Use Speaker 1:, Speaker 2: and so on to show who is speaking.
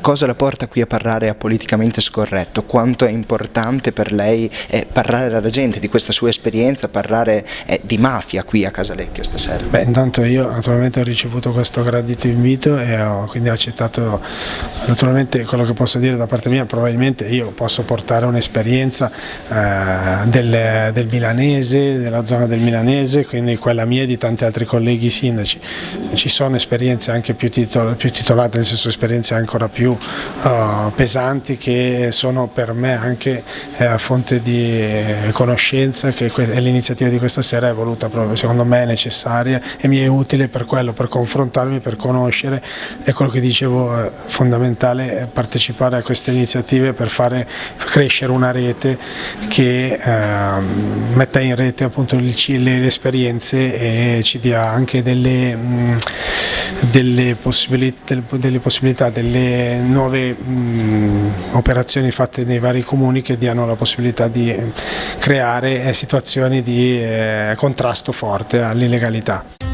Speaker 1: Cosa la porta qui a parlare a politicamente scorretto? Quanto è importante per lei eh, parlare alla gente di questa sua esperienza, parlare eh, di mafia qui a Casalecchio stasera?
Speaker 2: Beh, intanto io naturalmente ho ricevuto questo gradito invito e ho quindi accettato naturalmente quello che posso dire da parte mia, probabilmente io posso portare un'esperienza eh, del, del milanese, della zona del milanese, quindi quella mia e di tanti altri colleghi sindaci. Ci sono esperienze anche più, titol più titolate, nel senso esperienze ancora più uh, pesanti che sono per me anche eh, fonte di eh, conoscenza che l'iniziativa di questa sera è voluta proprio, secondo me è necessaria e mi è utile per quello, per confrontarmi, per conoscere, è quello che dicevo è fondamentale partecipare a queste iniziative per fare crescere una rete che eh, metta in rete appunto le, le esperienze e ci dia anche delle, mh, delle, possibilità, delle possibilità, delle nuove mh, operazioni fatte nei vari comuni che diano la possibilità di creare eh, situazioni di eh, contrasto forte all'illegalità.